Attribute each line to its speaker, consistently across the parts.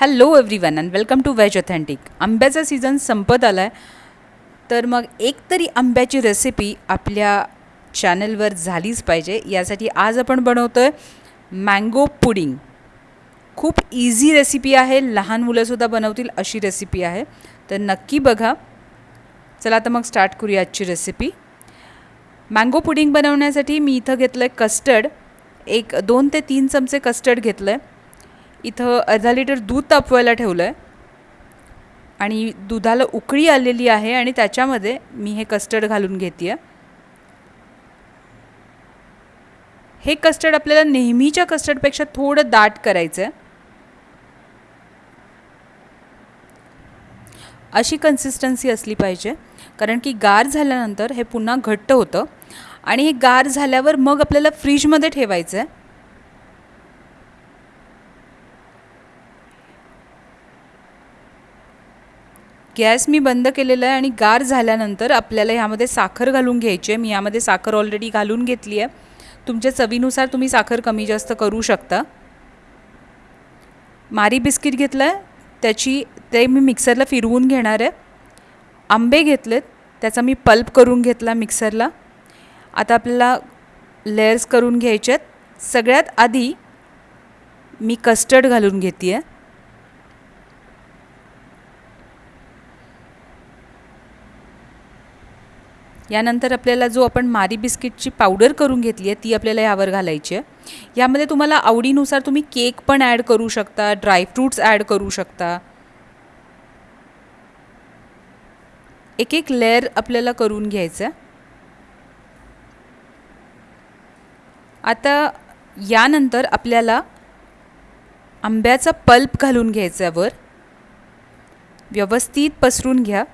Speaker 1: Hello every one and welcome to veg authentic आंब्याचा season संपत आला आहे तर मग एक तरी आंब्याची रेसिपी आपल्या चॅनलवर झालीच पाहिजे. यासाठी आज आपण बनवतो आहे मँगो पुडिंग खूप इझी रेसिपी आहे. लहान मुलंसुद्धा बनवतील अशी रेसिपी आहे. तर नक्की बघा. चला आता मग स्टार्ट करूया आजची रेसिपी मँगो पुडिंग बनवण्यासाठी मी इथं घेतलं आहे कस्टर्ड एक दोन ते तीन चमचे कस्टर्ड घेतलं आहे इथं अर्धा लिटर दूध तापवायला ठेवलं आहे आणि दुधाला उकळी आलेली आहे आणि त्याच्यामध्ये मी हे कस्टर्ड घालून घेते आहे हे कस्टर्ड आपल्याला नेहमीच्या कस्टर्डपेक्षा थोडं दाट करायचं आहे अशी कन्सिस्टन्सी असली पाहिजे. कारण की गार झाल्यानंतर हे पुन्हा घट्ट होतं. आणि हे गार झाल्यावर मग आपल्याला फ्रीजमध्ये ठेवायचं आहे गॅस मी बंद केलेला आहे आणि गार झाल्यानंतर आपल्याला ह्यामध्ये साखर घालून घ्यायची आहे. मी यामध्ये साखर ऑलरेडी घालून घेतली आहे. तुमच्या चवीनुसार तुम्ही साखर कमी जास्त करू शकता. मारी बिस्किट घेतलं आहे त्याची ते मी मिक्सरला फिरवून घेणार आहे. आंबे घेतलेत. त्याचा मी पल्प करून घेतला मिक्सरला. आता आपल्याला लेयर्स करून घ्यायचे आहेत. सगळ्यात आधी मी कस्टर्ड घालून घेते आहे यानंतर आपल्याला जो आपण मारी बिस्किटची पावडर करून घेतली आहे ती आपल्याला यावर घालायची आहे. यामध्ये तुम्हाला आवडीनुसार तुम्ही केक पण ॲड करू शकता ड्रायफ्रूट्स ॲड करू शकता. एक एक लेअर आपल्याला करून घ्यायचं आहे. आता यानंतर आपल्याला आंब्याचा पल्प घालून घ्यायचा वर. व्यवस्थित पसरून घ्या.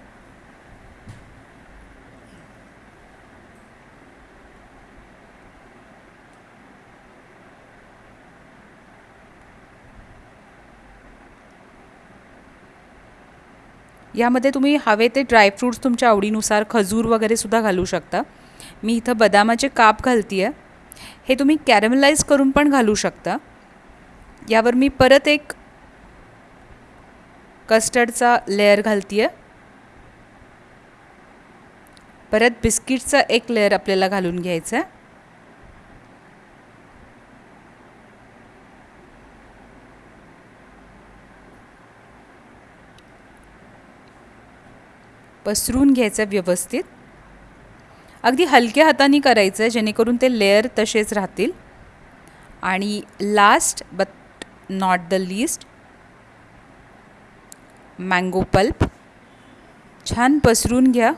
Speaker 1: यामध्ये तुम्ही हवे ते ड्रायफ्रूट्स तुमच्या आवडीनुसार खजूर वगैरे सुद्धा घालू शकता. मी इथं बदामाचे काप घालते आहे हे तुम्ही कॅरमलाइज करून पण घालू शकता. यावर मी परत एक कस्टर्डचा लेअर घालते आहे परत बिस्किटचा एक लेअर आपल्याला घालून घ्यायचा आहे पसरून घ्यायचं व्यवस्थित. अगदी हलक्या हाताने करायचं आहे जेणेकरून ते लेअर तसेच राहतील. आणि last but not the least mango pulp छान पसरून घ्या.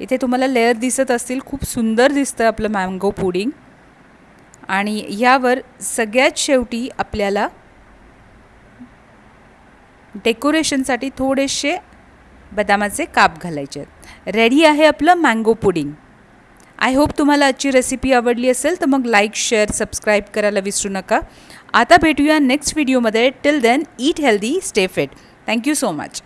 Speaker 1: इथे तुम्हाला लेअर दिसत असतील खूप सुंदर दिसतं आपलं मँगो पुडिंग आणि यावर सगळ्यात शेवटी आपल्याला डेकोरेशनसाठी थोडेसे बदामाचे काप घालायचे आहेत. रेडी आहे आपलं मँगो पुडिंग आय होप तुम्हाला आजची रेसिपी आवडली असेल तर मग लाईक शेअर सबस्क्राईब करायला विसरू नका. आता भेटूया नेक्स्ट व्हिडिओमध्ये till then eat healthy stay fit thank you so much